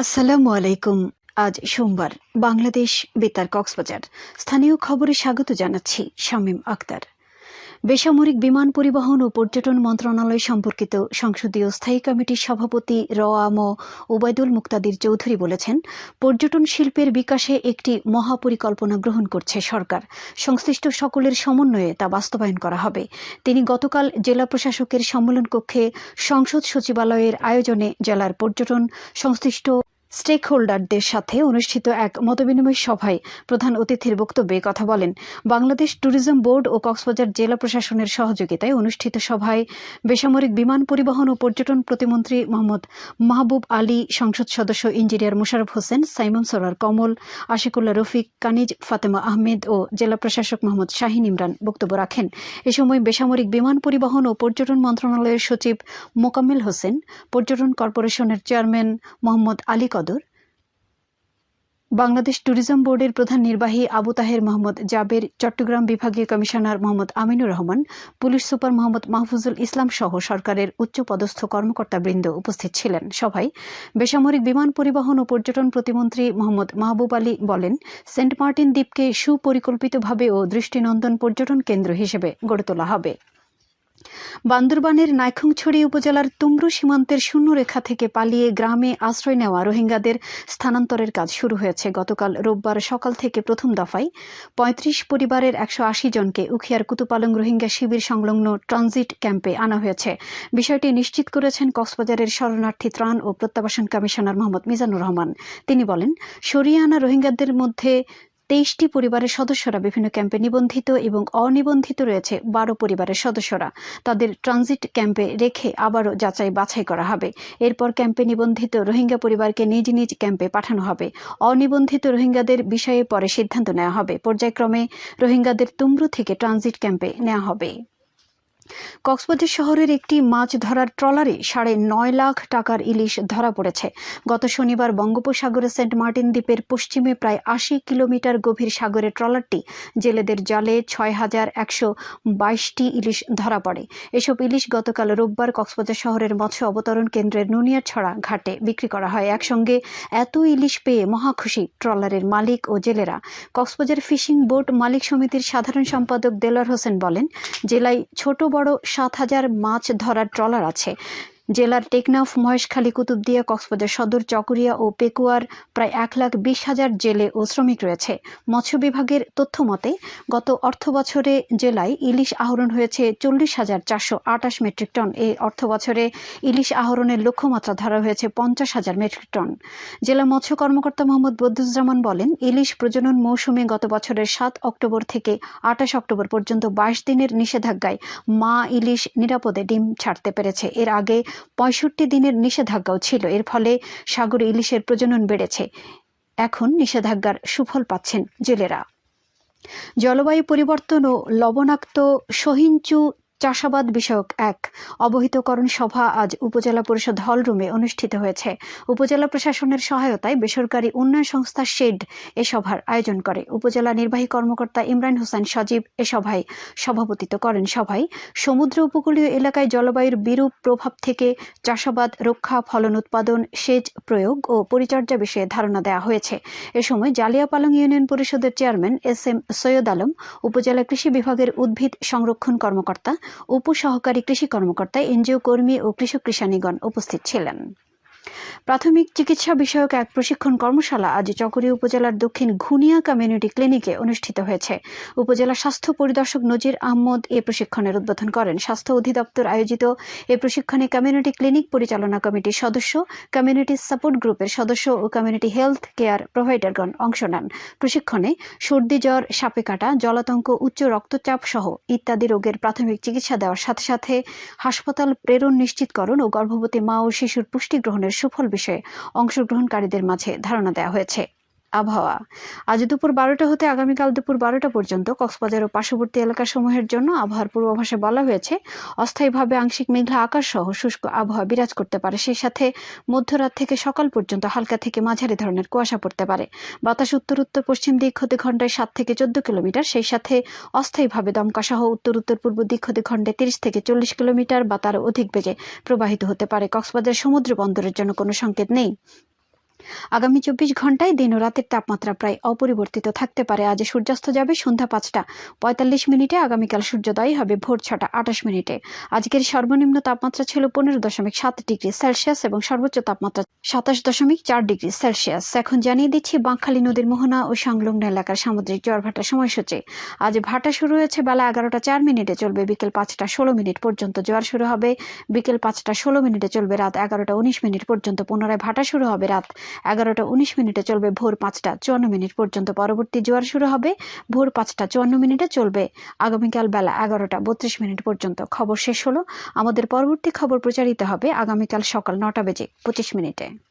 আসসালামু আলাইকুম। আজ সোমবার, বাংলাদেশ বেতার কক্সবাজার। স্থানীয় খবরে স্বাগত জানাচ্ছি শামীম আক্তার। বেসামরিক বিমান পরিবহন ও পর্যটন মন্ত্রণালয় সম্পর্কিত সংসদীয় স্থায়ী কমিটির সভাপতি র রওয়াম ওবায়দুল মুক্তাদির চৌধুরী বলেছেন, পর্যটন শিল্পের বিকাশে একটি মহাপরিকল্পনা গ্রহণ করছে সরকার। সংশ্লিষ্ট সকলের সমন্বয়ে তা বাস্তবায়ন করা হবে। তিনি গতকাল জেলা প্রশাসকের সম্মেলন কক্ষে সংসদ সচিবালয়ের আয়োজনে জেলার পর্যটন, সংশ্লিষ্ট স্টেক হোল্ডারদের সাথে অনুষ্ঠিত এক মতবিনিময় সভায় প্রধান অতিথির বক্তব্যে কথা বলেন বাংলাদেশ ট্যুরিজম বোর্ড ও কক্সবাজার জেলা প্রশাসনের সহযোগিতায় অনুষ্ঠিত সভায় বেসামরিক বিমান পরিবহন ও পর্যটন প্রতিমন্ত্রী মোহাম্মদ মাহবুব আলী, সংসদ সদস্য ইঞ্জিনিয়ার মুশারফ হোসেন, সাইমন সরার কমল, আশিকুল্লাহ রফিক, কানিজ ফাতেমা আহমেদ ও জেলা প্রশাসক মোহাম্মদ শাহিন ইমরান বক্তব্য রাখেন। এ সময় বেসামরিক বিমান পরিবহন ও পর্যটন মন্ত্রণালয়ের সচিব মোকাম্মেল হোসেন, পর্যটন কর্পোরেশনের চেয়ারম্যান মোহাম্মদ আলী কদর বাংলাদেশ ট্যুরিজম বোর্ডের প্রধান নির্বাহী আবু তাহের মোহাম্মদ জাবের চট্টগ্রাম বিভাগীয় commissioner Mohammad Aminur Rahman, police super Mohammad Mahfuzul Islam সহ সরকারের উচ্চ পদস্থ কর্মকর্তাবৃন্দ উপস্থিত ছিলেন। সভায় বেসামরিক বিমান পরিবহন ও পর্যটন প্রতিমন্ত্রী মোহাম্মদ মাহবুব আলী বলেন, সেন্ট মার্টিন দ্বীপকে সুপরিকল্পিতভাবে ও দৃষ্টিনন্দন পর্যটন কেন্দ্র হিসেবে গড়ে তোলা হবে। বান্দরবানের নাইখংছড়ি উপজেলার তুমরু সীমান্তের শূন্যরেখা থেকে পালিয়ে গ্রামে আশ্রয় নেওয়া রোহিঙ্গাদের স্থানান্তরের কাজ শুরু হয়েছে। গতকাল রোববার সকাল থেকে প্রথম দফায় পঁয়ত্রিশ পরিবারের একশো আশি জনকে উখিয়ার কুতুপালং রোহিঙ্গা শিবির সংলগ্ন ট্রানজিট ক্যাম্পে আনা হয়েছে। বিষয়টি নিশ্চিত করেছেন কক্সবাজারের শরণার্থী ত্রাণ ও প্রত্যাবাসন কমিশনার মোহাম্মদ মিজানুর রহমান। তিনি বলেন সরিয়ে আনা রোহিঙ্গাদের মধ্যে তেইশটি পরিবারের সদস্যরা বিভিন্ন ক্যাম্পে নিবন্ধিত এবং অনিবন্ধিত রয়েছে বারো পরিবারের সদস্যরা। তাদের ট্রানজিট ক্যাম্পে রেখে আবারও যাচাই বাছাই করা হবে। এরপর ক্যাম্পে নিবন্ধিত রোহিঙ্গা পরিবারকে নিজ নিজ ক্যাম্পে পাঠানো হবে। অনিবন্ধিত রোহিঙ্গাদের বিষয়ে পরে সিদ্ধান্ত নেওয়া হবে। পর্যায়ক্রমে রোহিঙ্গাদের তুমরু থেকে ট্রানজিট ক্যাম্পে নেওয়া হবে। কক্সবাজার শহরের একটি মাছ ধরার ট্রলারে সাড়ে নয় লাখ টাকার ইলিশ ধরা পড়েছে। গত শনিবার বঙ্গোপসাগরে সেন্ট মার্টিন দ্বীপের পশ্চিমে প্রায় আশি কিলোমিটার গভীর সাগরে ট্রলারটি জেলেদের জালে ছয় হাজার একশো বাইশটি ইলিশ ধরা পড়ে। এসব ইলিশ গতকাল রোববার কক্সবাজার শহরের মৎস্য অবতরণ কেন্দ্রের নুনিয়াছড়া ঘাটে বিক্রি করা হয়। একসঙ্গে এত ইলিশ পেয়ে মহাখুশি ট্রলারের মালিক ও জেলেরা। কক্সবাজার ফিশিং বোট মালিক সমিতির সাধারণ সম্পাদক দেলার হোসেন বলেন, জেলায় ছোট বড় সাত হাজার মাছ ধরার ট্রলার আছে। জেলার টেকনাফ, মহেশখালী, কুতুবদিয়া, কক্সবাজার, সদর, চকরিয়া ও পেকুয়ার প্রায় এক লাখ বিশ হাজার জেলে ও শ্রমিক রয়েছে। মৎস্য বিভাগের তথ্য মতে, গত অর্থ বছরে জেলায় ইলিশ আহরণ হয়েছে চল্লিশ হাজার চারশো আটাশ মেট্রিক টন। এই অর্থ বছরে ইলিশ আহরণের লক্ষ্যমাত্রা ধরা হয়েছে পঞ্চাশ হাজার মেট্রিক টন। জেলা মৎস্য কর্মকর্তা মোহাম্মদ বদুজ্জামান বলেন, ইলিশ প্রজনন মৌসুমে গত বছরের সাত অক্টোবর থেকে আঠাশ অক্টোবর পর্যন্ত বাইশ দিনের নিষেধাজ্ঞায় মা ইলিশ নিরাপদে ডিম ছাড়তে পেরেছে। এর আগে পঁয়ষট্টি দিনের নিষেধাজ্ঞাও ছিল। এর ফলে সাগরে ইলিশের প্রজনন বেড়েছে। এখন নিষেধাজ্ঞার সুফল পাচ্ছেন জেলেরা। জলবায়ু পরিবর্তন ও লবণাক্ত সহিঞ্চু চাষাবাদ বিষয়ক এক অবহিতকরণ সভা আজ উপজেলা পরিষদ হলরুমে অনুষ্ঠিত হয়েছে। উপজেলা প্রশাসনের সহায়তায় বেসরকারি উন্নয়ন সংস্থা শেড এ সভার আয়োজন করে। উপজেলা নির্বাহী কর্মকর্তা ইমরান হোসেন সজীব এ সভায় সভাপতিত্ব করেন। সভায় সমুদ্র উপকূলীয় এলাকায় জলবায়ুর বিরূপ প্রভাব থেকে চাষাবাদ, রক্ষা, ফলন উৎপাদন, সেচ প্রয়োগ ও পরিচর্যা বিষয়ে ধারণা দেওয়া হয়েছে। এ সময় জালিয়াপালং ইউনিয়ন পরিষদের chairman S M Syed Alam, উপজেলা কৃষি বিভাগের উদ্ভিদ সংরক্ষণ কর্মকর্তা উপসহকারী কৃষি কর্মকর্তা এনজিও কর্মী ও কৃষক কৃষানীগণ উপস্থিত ছিলেন। প্রাথমিক চিকিৎসা বিষয়ক এক প্রশিক্ষণ কর্মশালা আজ চকরি উপজেলার দক্ষিণ ঘুনিয়া কমিউনিটি ক্লিনিকে অনুষ্ঠিত হয়েছে। উপজেলা স্বাস্থ্য পরিদর্শক নজির আহমদ এ প্রশিক্ষণের উদ্বোধন করেন। স্বাস্থ্য অধিদপ্তর আয়োজিত এ প্রশিক্ষণে কমিউনিটি ক্লিনিক পরিচালনা কমিটির সদস্য, কমিউনিটি সাপোর্ট গ্রুপের সদস্য ও কমিউনিটি হেলথ কেয়ার প্রোভাইডারগণ অংশ নেন। প্রশিক্ষণে সর্দি জ্বর, সাপে কাটা, জলাতঙ্ক, উচ্চ রক্তচাপ সহ ইত্যাদি রোগের প্রাথমিক চিকিৎসা দেওয়ার সাথে সাথে হাসপাতাল প্রেরণ নিশ্চিতকরণ ও গর্ভবতী মা ও শিশুর পুষ্টি গ্রহণের সুফল বিষয়ে অংশগ্রহণকারীদের মাঝে ধারণা দেওয়া হয়েছে। আবহাওয়া। আজ দুপুর বারোটা হতে আগামীকাল দুপুর বারোটা পর্যন্ত কক্সবাজার ও পার্শ্ববর্তী এলাকাসমূহের জন্য আবহাওয়ার পূর্বাভাসে বলা হয়েছে, অস্থায়ীভাবে আংশিক মেঘলা আকাশ সহ শুষ্ক আবহাওয়া বিরাজ করতে পারে। সেই সাথে মধ্যরাত থেকে সকাল পর্যন্ত হালকা থেকে মাঝারি ধরনের কুয়াশা পড়তে পারে। বাতাস উত্তর উত্তর পশ্চিম দিক হতে ঘন্টায় সাত থেকে চোদ্দ কিলোমিটার। সেই সাথে অস্থায়ীভাবে দমকা সহ উত্তর উত্তর পূর্ব দিক হতে ঘন্টায় তিরিশ থেকে চল্লিশ কিলোমিটার বা তার অধিক বেজে প্রবাহিত হতে পারে। কক্সবাজার সমুদ্র বন্দরের জন্য কোনো সংকেত নেই। আগামী চব্বিশ ঘন্টায় দিন ও রাতের তাপমাত্রা প্রায় অপরিবর্তিত থাকতে পারে। আজ সূর্যাস্ত যাবে সন্ধ্যা পাঁচটা। পঁয়তাল্লিশ মিনিটে আগামীকাল সূর্যোদয় হবে ভোর ছটা, আঠাশ মিনিটে। আজকের সর্বনিম্ন তাপমাত্রা ছিল পনেরো দশমিক সাত ডিগ্রি সেলসিয়াস এবং সর্বোচ্চ তাপমাত্রা সাতাশ দশমিক চার ডিগ্রি সেলসিয়াস। এখন জানিয়ে দিচ্ছি, বাঁকখালী নদীর মোহনা ও সংলগ্ন এলাকার সামুদ্রিক জ্বর ভাটা সময়সূচি। আজ ভাটা শুরু হয়েছে বেলা এগারোটা চার মিনিটে, চলবে বিকেল পাঁচটা ষোলো মিনিট পর্যন্ত জোয়ার শুরু হবে। বিকেল পাঁচটা ষোলো মিনিটে চলবে রাত এগারোটা উনিশ মিনিট পর্যন্ত পুনরায় ভাটা শুরু হবে রাত এগারোটা উনিশ মিনিটে চলবে ভোর পাঁচটা চুয়ান্ন মিনিট পর্যন্ত। পরবর্তী জোয়ার শুরু হবে ভোর পাঁচটা চুয়ান্ন মিনিটে চলবে। আগামীকাল বেলা এগারোটা বত্রিশ মিনিট পর্যন্ত। খবর শেষ হলো। আমাদের পরবর্তী খবর প্রচারিত হবে আগামীকাল সকাল নটা বেজে পঁচিশ মিনিটে।